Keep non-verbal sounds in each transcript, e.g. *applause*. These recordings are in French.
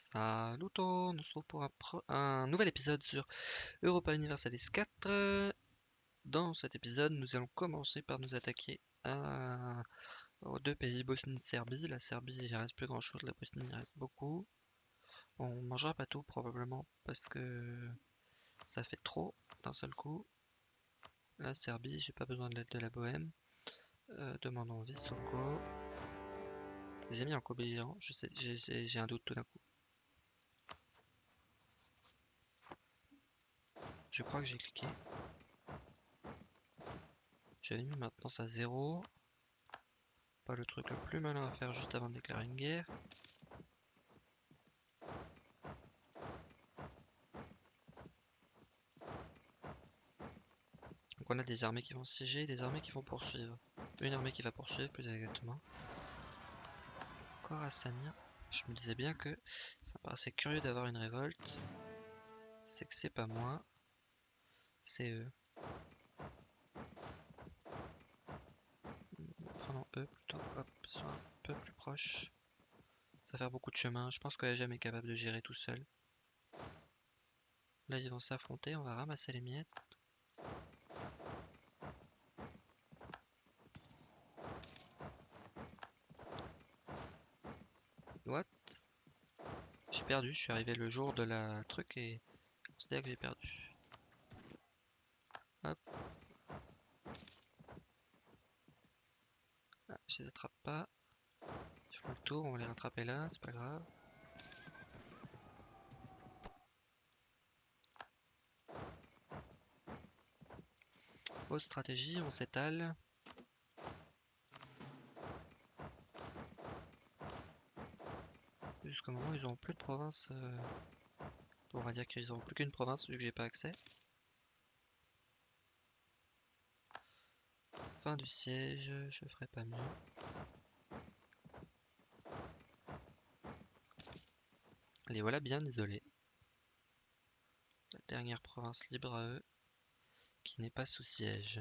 Salut on se retrouve pour un, un nouvel épisode sur Europa Universalis 4. Dans cet épisode, nous allons commencer par nous attaquer aux deux pays, Bosnie et Serbie. La Serbie, il reste plus grand chose, la Bosnie, il reste beaucoup. On mangera pas tout probablement parce que ça fait trop d'un seul coup. La Serbie, j'ai pas besoin de l'aide de la Bohème. Euh, demandons Visoko. Ils ont mis en j'ai j'ai un doute tout d'un coup. Je crois que j'ai cliqué. J'avais mis maintenance à 0. Pas le truc le plus malin à faire juste avant de déclarer une guerre. Donc on a des armées qui vont siéger, des armées qui vont poursuivre. Une armée qui va poursuivre plus exactement. Khorassanien. Je me disais bien que ça me paraissait curieux d'avoir une révolte. C'est que c'est pas moi. C'est eux. Enfin non, eux plutôt. Hop, sont un peu plus proches. Ça va faire beaucoup de chemin. Je pense que jamais est capable de gérer tout seul. Là, ils vont s'affronter. On va ramasser les miettes. What? J'ai perdu. Je suis arrivé le jour de la truc et je considère que j'ai perdu. Hop. Ah, je les attrape pas. Je fais le tour, on va les là, c'est pas grave. Autre stratégie, on s'étale. Jusqu'au moment où ils auront plus de province. euh, On va dire qu'ils auront plus qu'une province vu que j'ai pas accès. Fin du siège, je ferai pas mieux. Les voilà bien isolés. La dernière province libre à eux, qui n'est pas sous siège.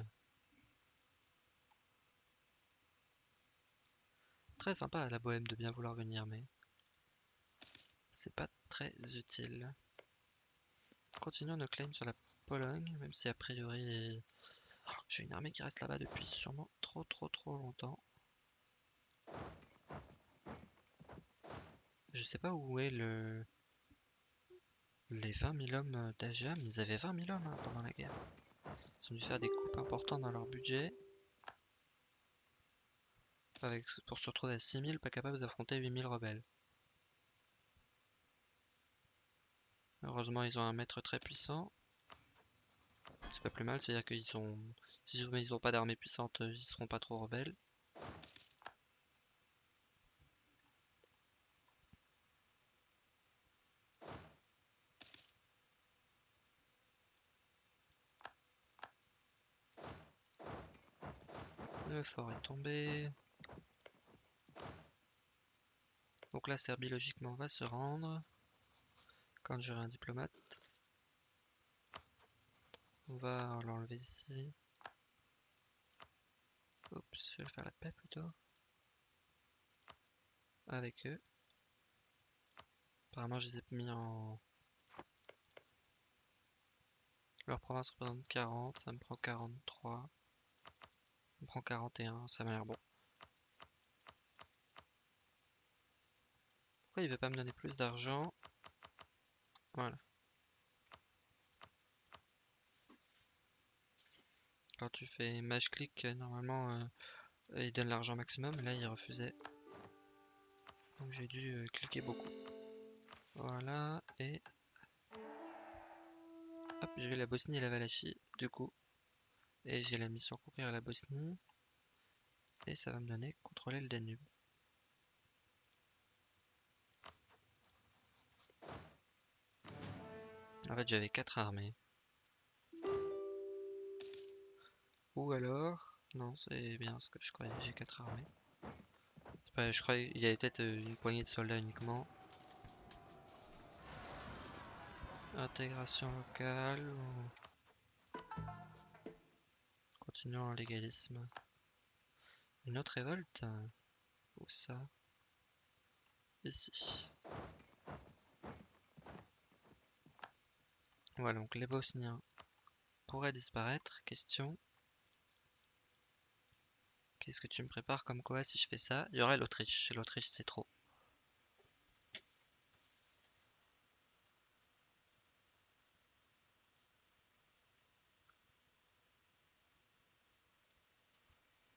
Très sympa à la bohème de bien vouloir venir, mais c'est pas très utile. Continuons nos claims sur la Pologne, même si a priori j'ai une armée qui reste là-bas depuis sûrement trop trop trop longtemps. Je sais pas où est le les 20 000 hommes d'Ajam. Ils avaient 20 000 hommes hein, pendant la guerre. Ils ont dû faire des coupes importantes dans leur budget. Pour se retrouver à 6 000, pas capable d'affronter 8 000 rebelles. Heureusement, ils ont un maître très puissant. C'est pas plus mal, c'est-à-dire qu'ils sont... Si ils ont pas d'armée puissante, ils seront pas trop rebelles. Le fort est tombé. Donc la Serbie logiquement va se rendre. Quand j'aurai un diplomate. On va l'enlever ici. Oups, je vais faire la paix plutôt. Avec eux. Apparemment, je les ai mis en. Leur province représente 40, ça me prend 43. Me prend 41, ça m'a l'air bon. Pourquoi il veut pas me donner plus d'argent? Voilà. Quand tu fais mage click, euh, normalement, euh, il donne l'argent maximum. Là, il refusait. Donc j'ai dû euh, cliquer beaucoup. Voilà, et... Hop, j'ai la Bosnie et la Valachie, du coup. Et j'ai la mission conquérir la Bosnie. Et ça va me donner contrôler le Danube. En fait, j'avais 4 armées. Ou alors... Non, c'est bien ce que je croyais, j'ai 4 armées. Je croyais qu'il y avait peut-être euh, une poignée de soldats uniquement. Intégration locale. Continuons l'égalisme. Une autre révolte Où ça? Ici. Voilà, donc les Bosniens pourraient disparaître. Question. Qu'est-ce que tu me prépares comme quoi si je fais ça? Il y aurait l'Autriche. L'Autriche, c'est trop.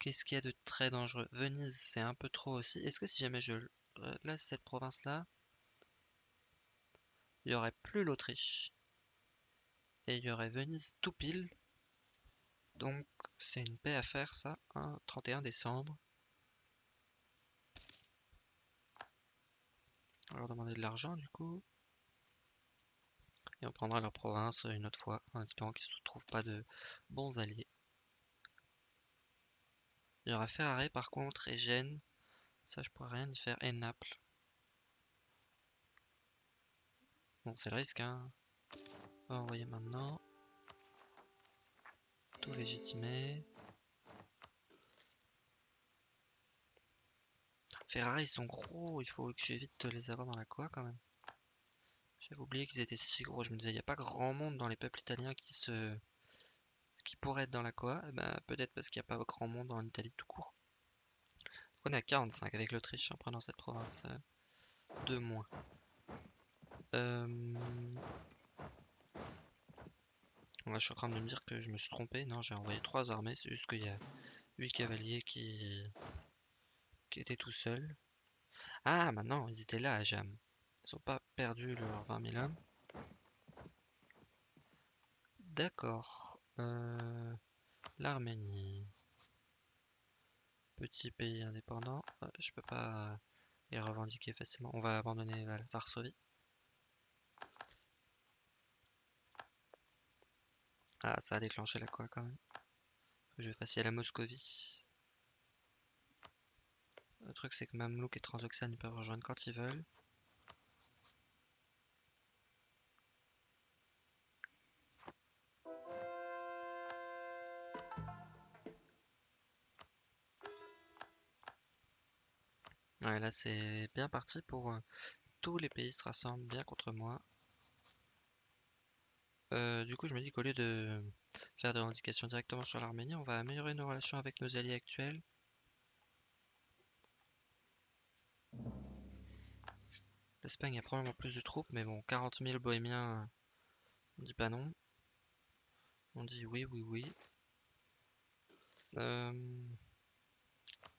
Qu'est-ce qu'il y a de très dangereux? Venise, c'est un peu trop aussi. Est-ce que si jamais je laisse cette province-là, il n'y aurait plus l'Autriche? Et il y aurait Venise tout pile. Donc c'est une paix à faire ça, un 31 décembre. On va leur demander de l'argent du coup. Et on prendra leur province une autre fois, en espérant qu'ils ne se trouvent pas de bons alliés. Il y aura Ferrari par contre et Gênes. Ça je pourrais rien y faire. Et Naples. Bon, c'est le risque, hein. On va envoyer maintenant. Tout légitimer. Ferrari, ils sont gros. Il faut que j'évite de les avoir dans la quoi quand même. J'avais oublié qu'ils étaient si gros. Je me disais, il n'y a pas grand monde dans les peuples italiens qui se qui pourraient être dans la quoi. Eh ben, peut-être parce qu'il n'y a pas grand monde en Italie tout court. on est à 45 avec l'Autriche en prenant cette province euh, de moins. Euh... je suis en train de me dire que je me suis trompé. Non, j'ai envoyé trois armées. C'est juste qu'il y a 8 cavaliers qui... qui étaient tout seuls. Ah, maintenant, ils étaient là à Jam. Ils n'ont pas perdu leurs 20 000 hommes. D'accord. Euh... L'Arménie. Petit pays indépendant. Euh, je peux pas les revendiquer facilement. On va abandonner Varsovie. Ah, ça a déclenché la quoi quand même. Je vais passer à la Moscovie. Le truc c'est que Mamlouk et Transoxane ils peuvent rejoindre quand ils veulent. Ouais, là c'est bien parti pour euh, tous les pays se rassemblent bien contre moi. Euh, du coup, je me dis qu'au lieu de faire des revendications directement sur l'Arménie, on va améliorer nos relations avec nos alliés actuels. L'Espagne a probablement plus de troupes, mais bon, 40 000 bohémiens, on dit pas non. On dit oui, oui, oui. Euh,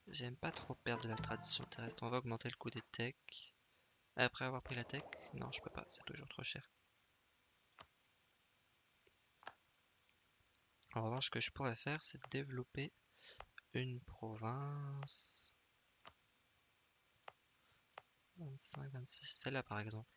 j'aime pas trop perdre de la tradition terrestre. On va augmenter le coût des techs. Après avoir pris la tech, non, je peux pas, c'est toujours trop cher. En revanche, ce que je pourrais faire, c'est développer une province. 25, 26, celle-là par exemple.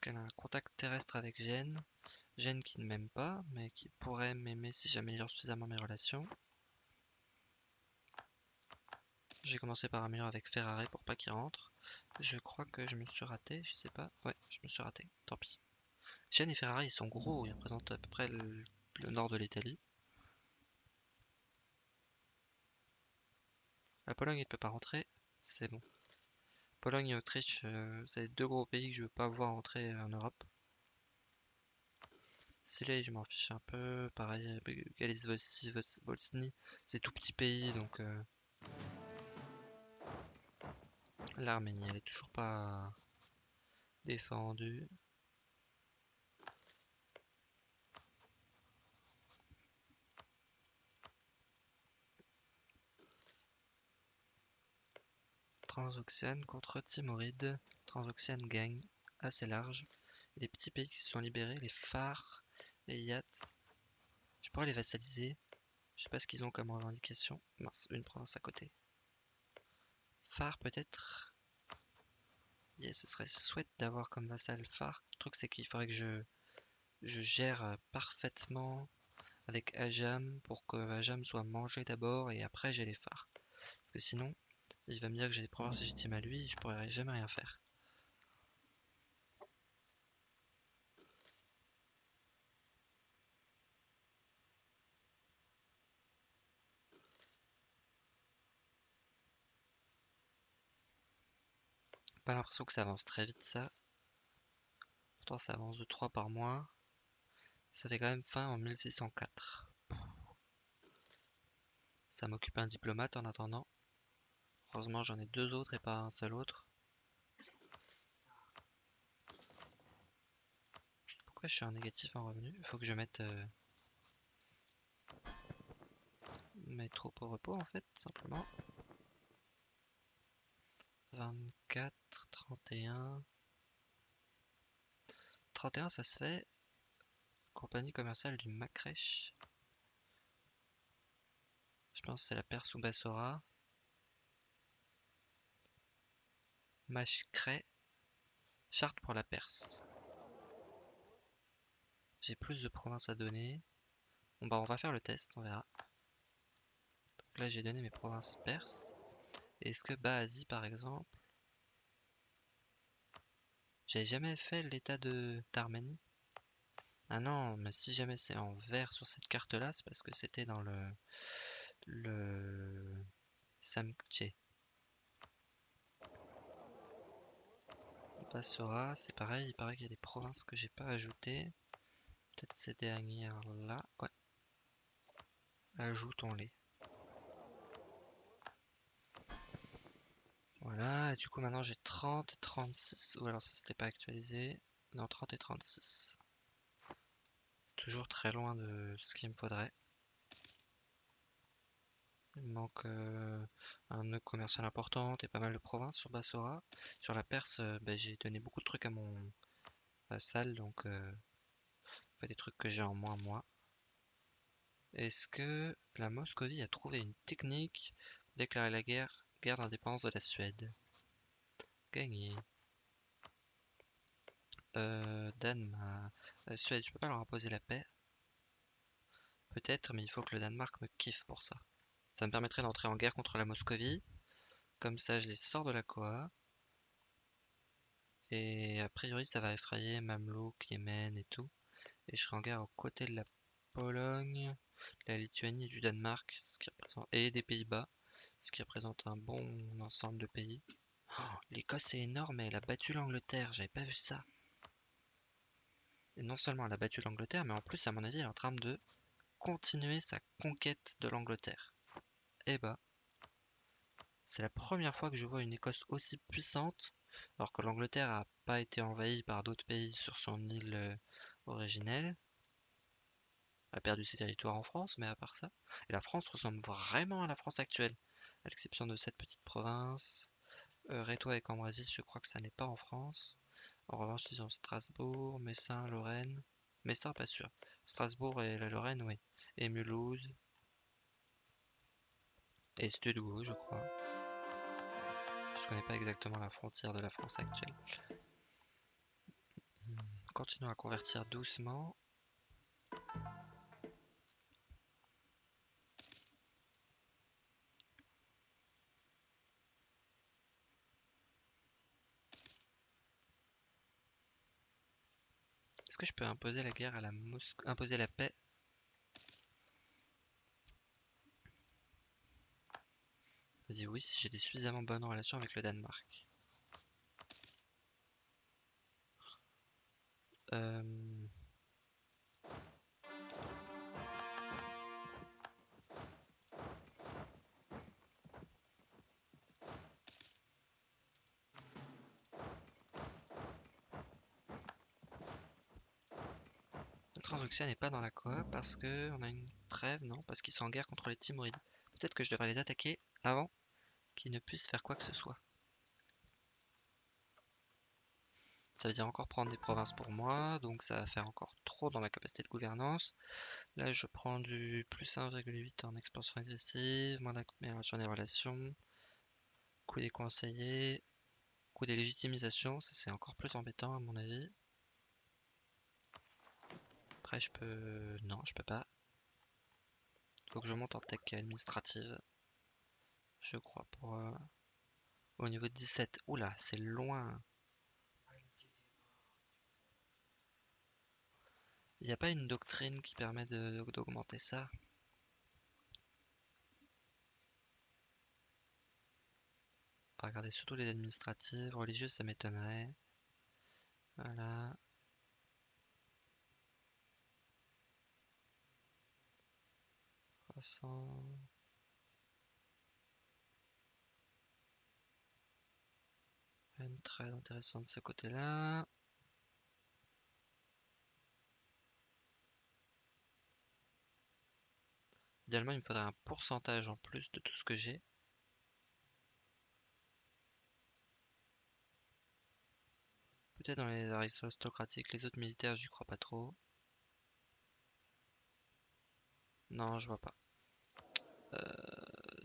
Puisqu'elle a un contact terrestre avec Gênes. Gênes qui ne m'aime pas, mais qui pourrait m'aimer si j'améliore suffisamment mes relations. J'ai commencé par améliorer avec Ferrari pour pas qu'il rentre. Je crois que je me suis raté, je sais pas. Ouais, je me suis raté, tant pis. Gênes et Ferrari, ils sont gros, ils représentent à peu près le, nord de l'Italie. La Pologne, il ne peut pas rentrer, c'est bon. Pologne et Autriche, euh, c'est deux gros pays que je veux pas voir rentrer en Europe. Silé, je m'en fiche un peu. Pareil, Galice Volsny, c'est tout petit pays, donc... Euh, L'Arménie, elle est toujours pas défendue. Transoxiane contre Timoride. Transoxiane gagne assez large. Les petits pays qui se sont libérés, les phares, les yachts. Je pourrais les vassaliser. Je sais pas ce qu'ils ont comme revendication. Mince, une province à côté. Phare peut-être? Ce serait chouette d'avoir comme vassal phare. Le truc c'est qu'il faudrait que je, je gère parfaitement avec Ajam pour que Ajam soit mangé d'abord et après j'ai les phares. Parce que sinon, il va me dire que j'ai des problèmes légitimes à lui, je pourrais jamais rien faire. Pas l'impression que ça avance très vite ça. Pourtant ça avance de 3 par mois. Ça fait quand même fin en 1604. Ça m'occupe un diplomate en attendant. Heureusement j'en ai deux autres et pas un seul autre. Pourquoi je suis en négatif en revenu? Il faut que je mette euh, mes troupes au repos en fait, simplement. 24, 31. 31 ça se fait. Compagnie commerciale du Macrèche. Je pense que c'est la Perse ou Bassora. Machcré. Charte pour la Perse. J'ai plus de provinces à donner. Bah on va faire le test, on verra. Là j'ai donné mes provinces perses. Est-ce que Baazi par exemple J'avais jamais fait l'état de d'Arménie? Ah non, mais si jamais c'est en vert sur cette carte là, c'est parce que c'était dans le le Samtche. Bassora, c'est pareil, il paraît qu'il y a des provinces que j'ai pas ajoutées. Peut-être ces dernières là. Ouais. Ajoutons-les. Voilà, et du coup maintenant j'ai 30 et 36. Ou alors ça c'était pas actualisé. Non, 30 et 36. Toujours très loin de ce qu'il me faudrait. Il manque un nœud commercial important et pas mal de provinces sur Bassora. Sur la Perse, ben, j'ai donné beaucoup de trucs à mon vassal, donc euh, pas des trucs que j'ai en moins moi. Est-ce que la Moscovie a trouvé une technique pour déclarer la guerre, guerre d'indépendance de la Suède? Gagné. Danemark. Suède, je peux pas leur imposer la paix? Peut-être, mais il faut que le Danemark me kiffe pour ça. Ça me permettrait d'entrer en guerre contre la Moscovie. Comme ça, je les sors de la Koa. Et a priori, ça va effrayer Mamelouk, Yémen et tout. Et je serai en guerre aux côtés de la Pologne, de la Lituanie et du Danemark, ce qui représente... et des Pays-Bas, ce qui représente un bon ensemble de pays. Oh, L'Écosse est énorme, elle a battu l'Angleterre, j'avais pas vu ça. Et non seulement elle a battu l'Angleterre, mais en plus, à mon avis, elle est en train de continuer sa conquête de l'Angleterre. Eh bah, c'est la première fois que je vois une Écosse aussi puissante, alors que l'Angleterre n'a pas été envahie par d'autres pays sur son île euh, originelle. Elle a perdu ses territoires en France, mais à part ça. Et la France ressemble vraiment à la France actuelle, à l'exception de cette petite province. Euh, Rétois et Cambrésis, je crois que ça n'est pas en France. En revanche, ils ont Strasbourg, Messin, Lorraine. Messin, pas sûr. Strasbourg et la Lorraine, oui. Et Mulhouse. Et Studio, je crois. Je connais pas exactement la frontière de la France actuelle. Continuons à convertir doucement. Est-ce que je peux imposer la guerre à la Moscou, imposer la paix Je dis oui si j'ai des suffisamment bonnes relations avec le Danemark. Euh... Le Transoxia n'est pas dans la coop parce que on a une trêve, non Parce qu'ils sont en guerre contre les Timurides. Peut-être que je devrais les attaquer avant qu'ils ne puissent faire quoi que ce soit. Ça veut dire encore prendre des provinces pour moi, donc ça va faire encore trop dans la capacité de gouvernance. Là, je prends du plus 1,8 en expansion agressive, moins d'amélioration des relations, coût des conseillers, coût des légitimisations, ça c'est encore plus embêtant à mon avis. Après, je peux... Non, je peux pas. Faut que je monte en tech administrative. Je crois pour... Euh, au niveau de 17. Oula, c'est loin. Il n'y a pas une doctrine qui permet d'augmenter ça? Regardez, surtout les administratives, religieuses, ça m'étonnerait. Voilà. Très intéressant de ce côté-là. Idéalement, il me faudrait un pourcentage en plus de tout ce que j'ai. Peut-être dans les aristocratiques, les autres militaires, j'y crois pas trop. Non, je vois pas. Euh,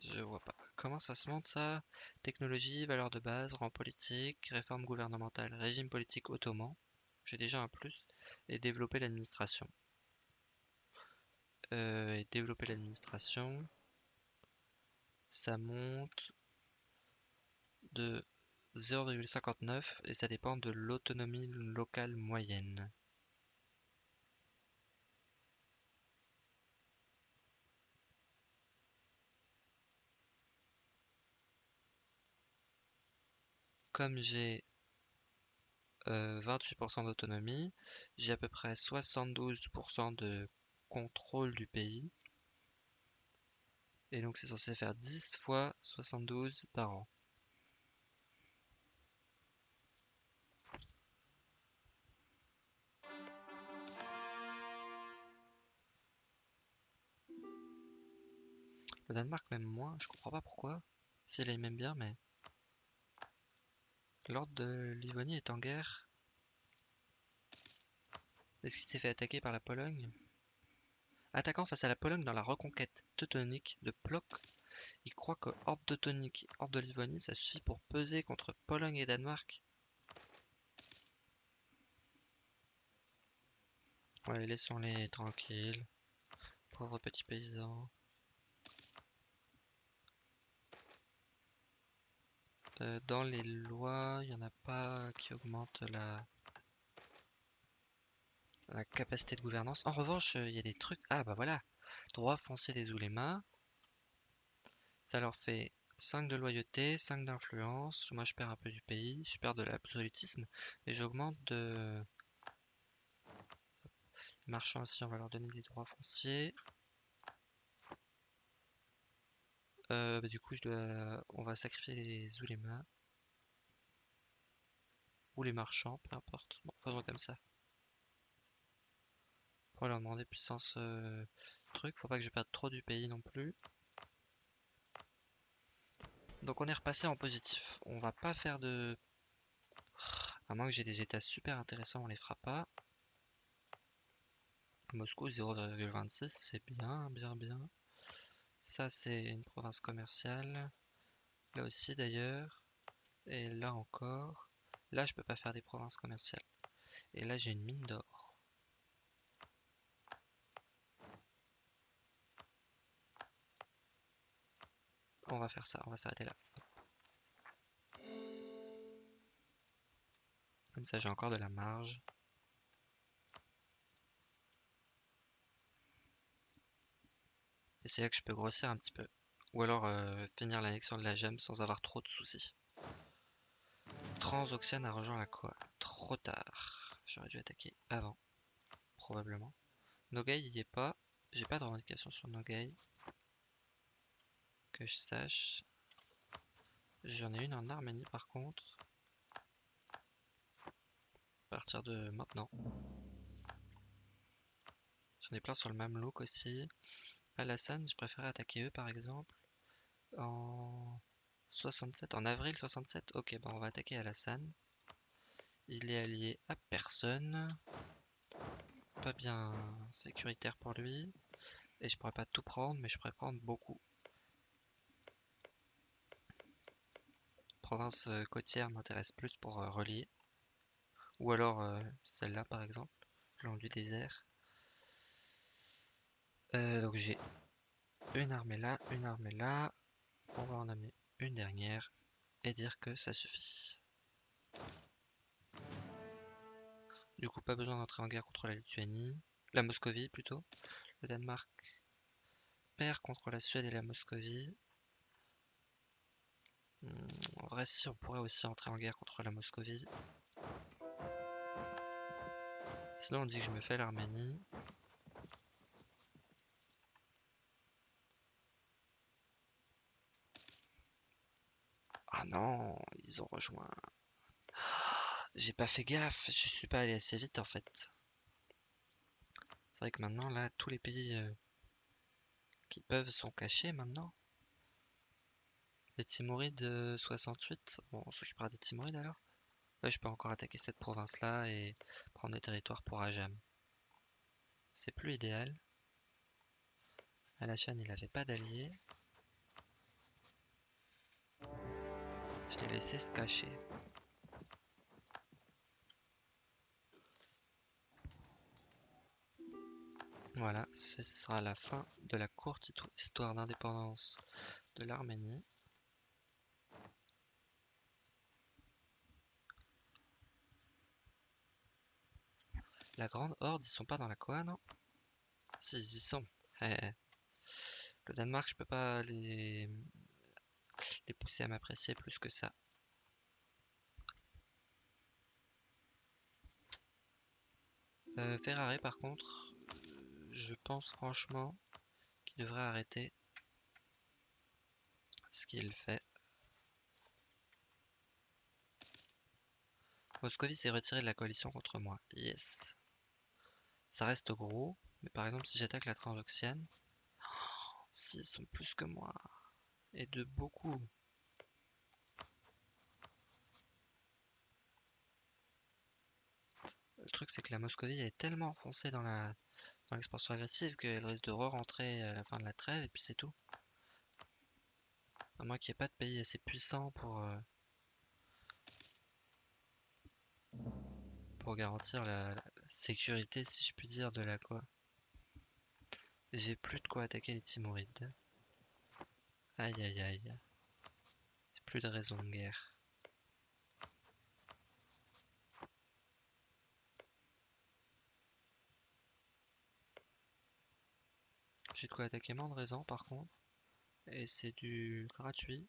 je vois pas. Comment ça se monte ça? Technologie, valeur de base, rang politique, réforme gouvernementale, régime politique ottoman. J'ai déjà un plus. Et développer l'administration. Euh, et développer l'administration. Ça monte de 0,59 et ça dépend de l'autonomie locale moyenne. Comme j'ai 28% euh, d'autonomie, j'ai à peu près 72% de contrôle du pays. Et donc c'est censé faire 10 fois 72 par an. Le Danemark même moins, je comprends pas pourquoi. Si elle même bien, mais... L'ordre de Livonie est en guerre. Est-ce qu'il s'est fait attaquer par la Pologne? Attaquant face à la Pologne dans la reconquête teutonique de Plock, il croit que Horde teutonique et Horde de Livonie, ça suffit pour peser contre Pologne et Danemark. Ouais, laissons-les tranquilles. Pauvres petits paysans. Euh, dans les lois, il n'y en a pas qui augmentent la, capacité de gouvernance. En revanche, euh, il y a des trucs... Ah bah voilà Droit foncier des oulémas. Ça leur fait 5 de loyauté, 5 d'influence. Moi je perds un peu du pays, je perds de l'absolutisme. Et j'augmente de... Marchands aussi, on va leur donner des droits fonciers. Euh, bah, du coup, on va sacrifier les oulémas. Ou les marchands, peu importe. Bon, faisons comme ça. Pour leur demander puissance euh, truc. Faut pas que je perde trop du pays non plus. Donc on est repassé en positif. On va pas faire de... À moins que j'ai des états super intéressants, on les fera pas. Moscou 0,26, c'est bien, bien, bien. Ça, c'est une province commerciale. Là aussi, d'ailleurs. Et là encore. Là, je peux pas faire des provinces commerciales. Et là, j'ai une mine d'or. On va faire ça, on va s'arrêter là. Comme ça, j'ai encore de la marge. Et c'est là que je peux grossir un petit peu. Ou alors euh, finir l'annexion de la gemme sans avoir trop de soucis. Transoxiane a rejoint la quoi Trop tard. J'aurais dû attaquer avant. Probablement. Nogai il y est pas. J'ai pas de revendication sur Nogai. Que je sache. J'en ai une en Arménie par contre. À partir de maintenant. J'en ai plein sur le même look aussi. Alassane, je préférais attaquer eux par exemple. En 67, en avril 67. Ok, bon, on va attaquer Alassane. Il est allié à personne. Pas bien sécuritaire pour lui. Et je pourrais pas tout prendre, mais je pourrais prendre beaucoup. Province euh, côtière m'intéresse plus pour euh, relier. Ou alors euh, celle-là par exemple, le long du désert. Euh, donc j'ai une armée là, une armée là. On va en amener une dernière et dire que ça suffit. Du coup, pas besoin d'entrer en guerre contre la Lituanie. La Moscovie plutôt. Le Danemark perd contre la Suède et la Moscovie. Hmm, en vrai, si, on pourrait aussi entrer en guerre contre la Moscovie. Sinon, on dit que je me fais l'Arménie. Ah non, ils ont rejoint. J'ai pas fait gaffe, je suis pas allé assez vite en fait. C'est vrai que maintenant, là, tous les pays euh, qui peuvent sont cachés maintenant. Les Timorides 68, bon, on s'occupera des Timorides alors. Je peux encore attaquer cette province-là et prendre des territoires pour Ajam. C'est plus idéal. Alachan, il avait pas d'alliés. Je l'ai laissé se cacher. Voilà, ce sera la fin de la courte histoire d'indépendance de l'Arménie. La grande horde, ils sont pas dans la Koa, non? Si, ils y sont. Eh, eh. Le Danemark, je peux pas les, les pousser à m'apprécier plus que ça. Euh, Ferrari, par contre, je pense franchement qu'il devrait arrêter ce qu'il fait. Moscovie s'est retiré de la coalition contre moi. Yes. Ça reste gros, mais par exemple si j'attaque la Transoxiane, *gasps* s'ils sont plus que moi, et de beaucoup. Le truc c'est que la Moscovie est tellement enfoncée dans la dans l'expansion agressive qu'elle risque de re-rentrer à la fin de la trêve et puis c'est tout. À moins qu'il n'y ait pas de pays assez puissant pour, euh, pour garantir la, sécurité, si je puis dire, de la quoi. J'ai plus de quoi attaquer les Timorides. Aïe aïe aïe. Plus de raison de guerre. J'ai de quoi attaquer Mandraisan par contre. Et c'est du gratuit.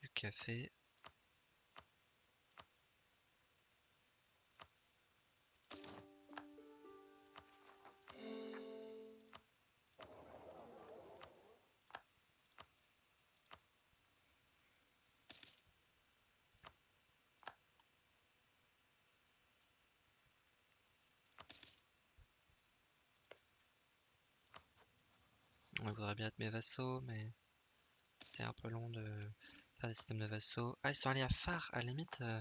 Du café. On voudrait bien être mes vassaux, mais c'est un peu long de des systèmes de vassaux. Ah, ils sont allés à phare, à la limite, euh,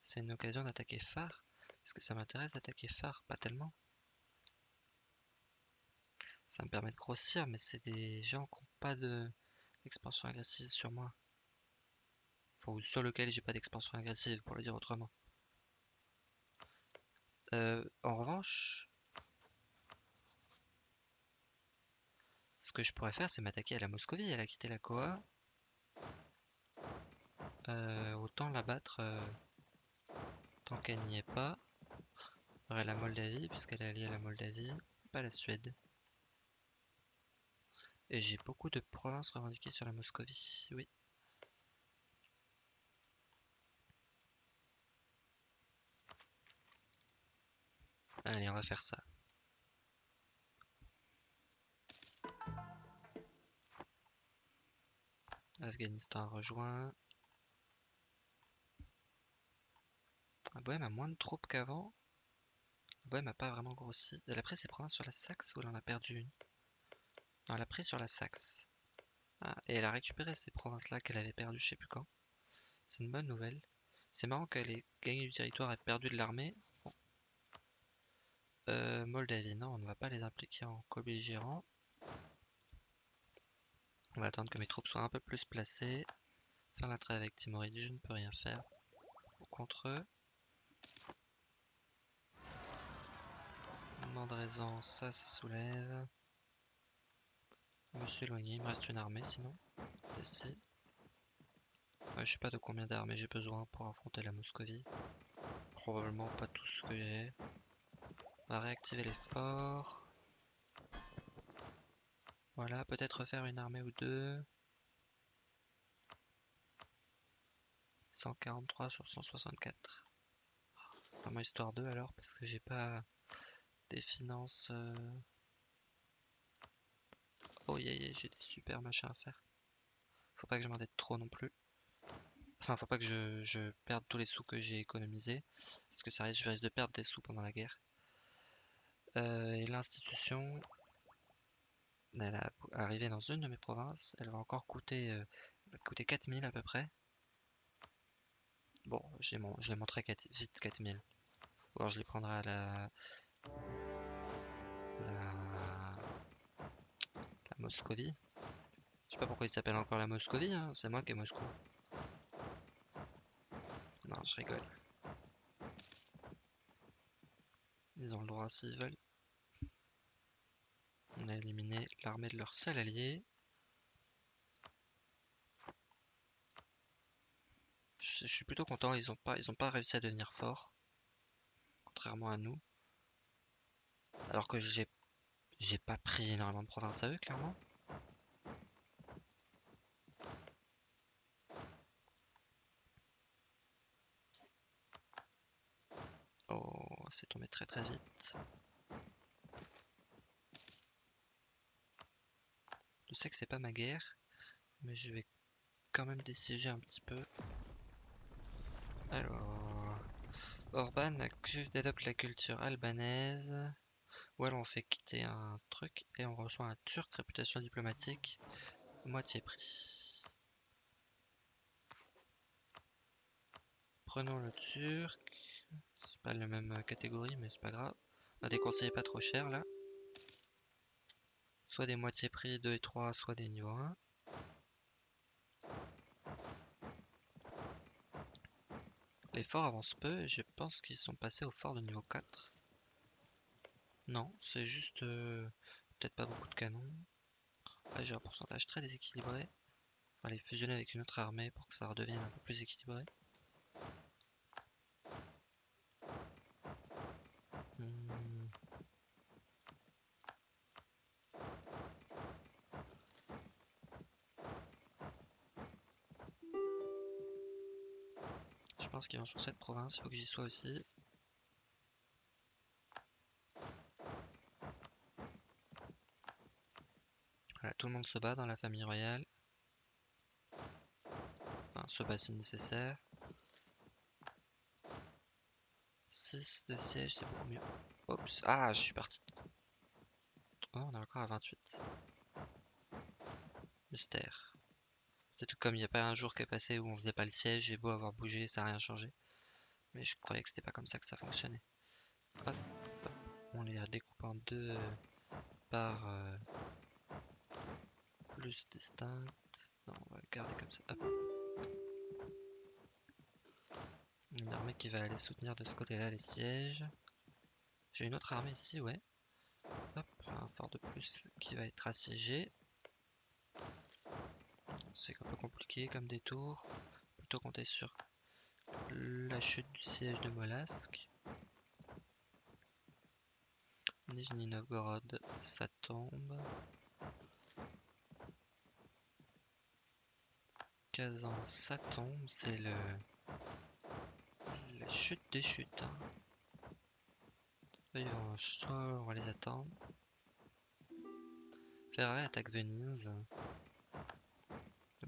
c'est une occasion d'attaquer phare. Est-ce que ça m'intéresse d'attaquer phare Pas tellement. Ça me permet de grossir, mais c'est des gens qui n'ont pas d'expansion agressive sur moi. ou sur lequel j'ai pas d'expansion agressive, pour le dire autrement. Euh, en revanche, Ce que je pourrais faire, c'est m'attaquer à la Moscovie. Elle a quitté la Koa. Euh, autant la battre euh, tant qu'elle n'y est pas. aurait la Moldavie, puisqu'elle est alliée à la Moldavie, pas la Suède. Et j'ai beaucoup de provinces revendiquées sur la Moscovie, oui. Allez, on va faire ça. Afghanistan rejoint. La Bohème a moins de troupes qu'avant. La Bohème n'a pas vraiment grossi. Elle a pris ses provinces sur la Saxe ou elle en a perdu une? Non, elle a pris sur la Saxe. Ah, et elle a récupéré ces provinces-là qu'elle avait perdues je sais plus quand. C'est une bonne nouvelle. C'est marrant qu'elle ait gagné du territoire et perdu de l'armée. Euh, Moldavie, non, on ne va pas les impliquer en co-belligérant. On va attendre que mes troupes soient un peu plus placées. Faire la trêve avec Timoride, je ne peux rien faire contre eux. Mandraisan, ça se soulève. Je me suis éloigné, il me reste une armée sinon. Ici. Je sais pas de combien d'armées j'ai besoin pour affronter la Moscovie. Probablement pas tout ce que j'ai. On va réactiver les forts. Voilà, peut-être faire une armée ou deux. 143 sur 164. Vraiment histoire 2 alors, parce que j'ai pas des finances... Oh yeah, yeah j'ai des super machins à faire. Faut pas que je m'endette trop non plus. Enfin, faut pas que je, perde tous les sous que j'ai économisés. Parce que ça risque, je risque de perdre des sous pendant la guerre. Euh, et l'institution, elle a arrivé dans une de mes provinces. Elle va encore coûter, euh, coûter 4000 à peu près. Bon, je les montrerai vite 4000. Je les prendrai à la... La... La Moscovie. Je sais pas pourquoi il s'appelle encore la Moscovie, hein. c'est moi qui ai Moscou. Non, je rigole. Ils ont le droit s'ils veulent. On a éliminé l'armée de leur seul allié. Je, suis plutôt content, ils ont pas ils ont pas réussi à devenir forts. Contrairement à nous. Alors que j'ai j'ai pas pris énormément de provinces à eux, clairement. Oh, c'est tombé très très vite. Je sais que c'est pas ma guerre, mais je vais quand même déciger un petit peu. Alors, Orban adopte la culture albanaise, ou alors on fait quitter un truc et on reçoit un turc réputation diplomatique, moitié prix. Prenons le turc, c'est pas la même catégorie mais c'est pas grave. On a des conseillers pas trop chers là. Soit des moitiés prix 2 et 3, soit des niveaux 1. Les forts avancent peu et je pense qu'ils sont passés au fort de niveau 4. Non, c'est juste euh, peut-être pas beaucoup de canons. j'ai un pourcentage très déséquilibré. Va les fusionner avec une autre armée pour que ça redevienne un peu plus équilibré. Qui vont sur cette province, il faut que j'y sois aussi. Voilà, tout le monde se bat dans la famille royale. Enfin, se bat si nécessaire. 6 de siège, c'est beaucoup mieux. Oups, ah, je suis parti. Oh, on est encore à 28. Mystère. Peut-être comme il n'y a pas un jour qui est passé où on faisait pas le siège, j'ai beau avoir bougé, ça n'a rien changé. Mais je croyais que c'était pas comme ça que ça fonctionnait. On les découpe en deux par euh, plus distinctes. Non, on va le garder comme ça. Une armée qui va aller soutenir de ce côté-là les sièges. J'ai une autre armée ici, ouais. Hop, un fort de plus qui va être assiégé. C'est un peu compliqué comme détour. Plutôt compter sur la chute du siège de Molasque. Nijni Novgorod, ça tombe. Kazan, ça tombe. C'est le la chute des chutes. Hein. D'ailleurs, on va les attendre. Ferrari attaque Venise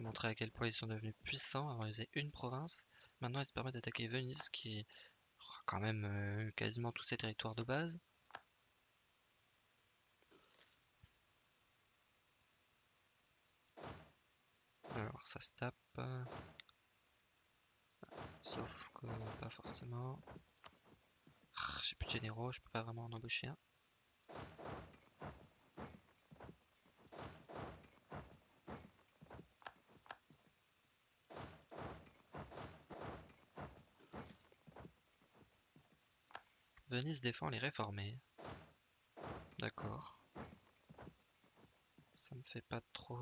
montrer à quel point ils sont devenus puissants. Avant, ils faisaient une province. Maintenant, ils se permettent d'attaquer Venise, qui aura quand même euh, quasiment tous ses territoires de base. Alors, ça se tape. Sauf que pas forcément. Ah, j'ai plus de généraux, je peux pas vraiment en embaucher un. Venise défend les réformés. D'accord. Ça me fait pas trop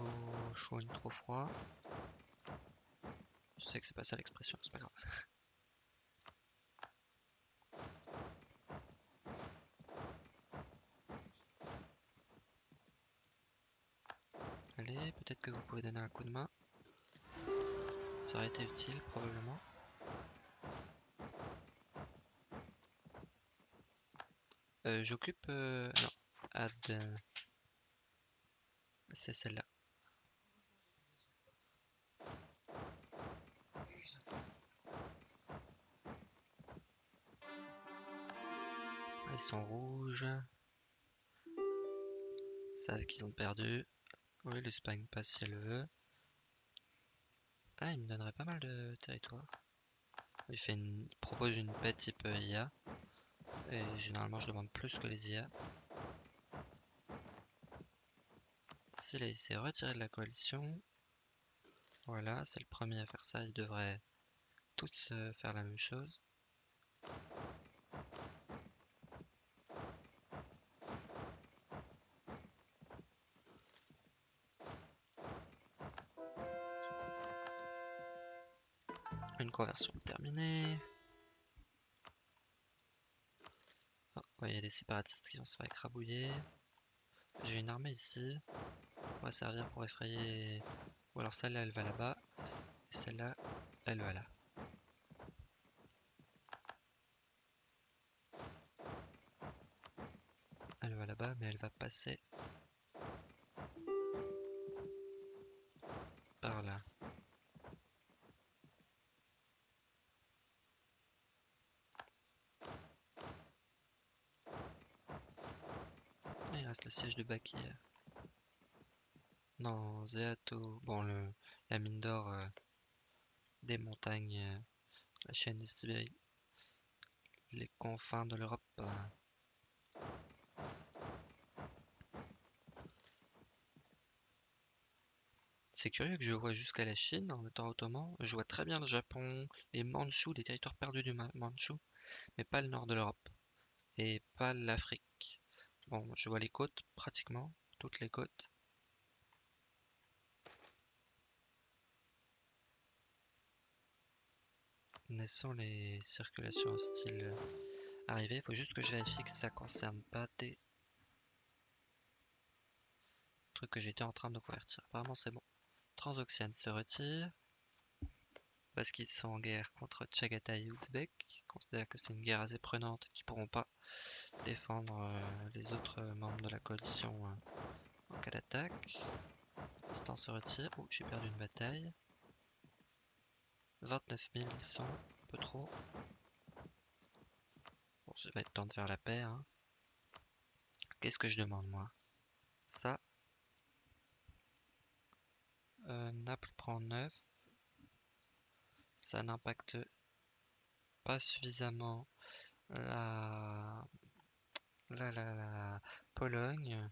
chaud ni trop froid. Je sais que c'est pas ça l'expression, c'est pas grave. Allez, peut-être que vous pouvez donner un coup de main. Ça aurait été utile, probablement. Euh, J'occupe... Euh, non, add... C'est celle-là. Ils sont rouges. Savent qu'ils ont perdu. Oui, l'Espagne passe si elle veut. Ah, il me donnerait pas mal de territoire. Il, fait une... propose une paix type IA. Et généralement, je demande plus que les IA. S'il s'est retiré de la coalition, voilà, c'est le premier à faire ça. Ils devraient tous faire la même chose. Une conversion terminée. Oh, il y a des séparatistes qui vont se faire écrabouiller. J'ai une armée ici. On va servir pour effrayer... Ou alors celle-là, elle va là-bas. Et celle-là, elle va là. Elle va là-bas, mais elle va passer Non, Zeato, bon, le, la mine d'or euh, des montagnes, euh, la chaîne de les confins de l'Europe. Euh. C'est curieux que je vois jusqu'à la Chine en étant ottoman. Je vois très bien le Japon, les Mandchous, les territoires perdus du Mandchou, mais pas le nord de l'Europe et pas l'Afrique. Bon, je vois les côtes pratiquement, toutes les côtes. Naissant les circulations hostiles arrivées, il faut juste que je vérifie que ça concerne pas des trucs que j'étais en train de convertir. Apparemment c'est bon. Transoxiane se retire parce qu'ils sont en guerre contre Tchagatai et Ouzbek. Considèrent que c'est une guerre assez prenante qui pourront pas défendre euh, les autres membres de la coalition euh, en cas d'attaque. Assistant se retire. Oh, j'ai perdu une bataille. 29 000, ils sont un peu trop. Bon, ça va être temps de faire la paix. Hein. Qu'est-ce que je demande, moi? Ça. Euh, Naples prend 9. Ça n'impacte pas suffisamment la... La, la, Pologne,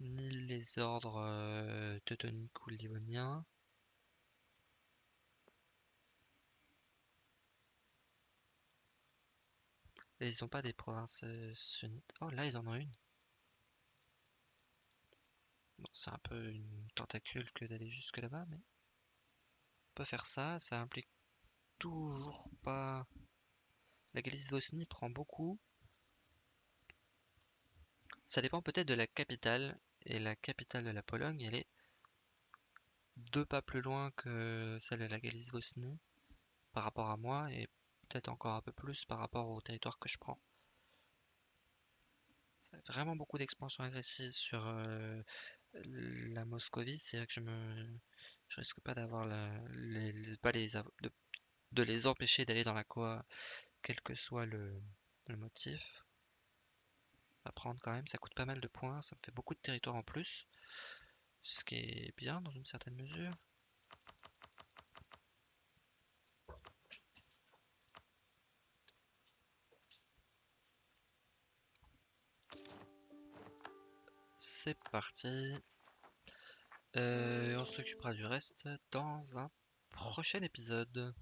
ni les ordres euh, teutoniques ou livoniens. ils ont pas des provinces euh, sunnites. Oh, là, ils en ont une. Bon, c'est un peu une tentacule que d'aller jusque là-bas, mais... On peut faire ça, ça implique toujours pas... La Galice-Vosnie prend beaucoup. Ça dépend peut-être de la capitale. Et la capitale de la Pologne, elle est deux pas plus loin que celle de la Galice-Vosnie par rapport à moi et peut-être encore un peu plus par rapport au territoire que je prends. Ça a vraiment beaucoup d'expansion agressive sur euh, la Moscovie, c'est vrai que je me je risque pas d'avoir les, pas les de, les empêcher d'aller dans la Coa, quel que soit le, le motif. Prendre quand même, ça coûte pas mal de points, ça me fait beaucoup de territoire en plus, ce qui est bien dans une certaine mesure. c'est parti. Euh, on s'occupera du reste dans un prochain épisode.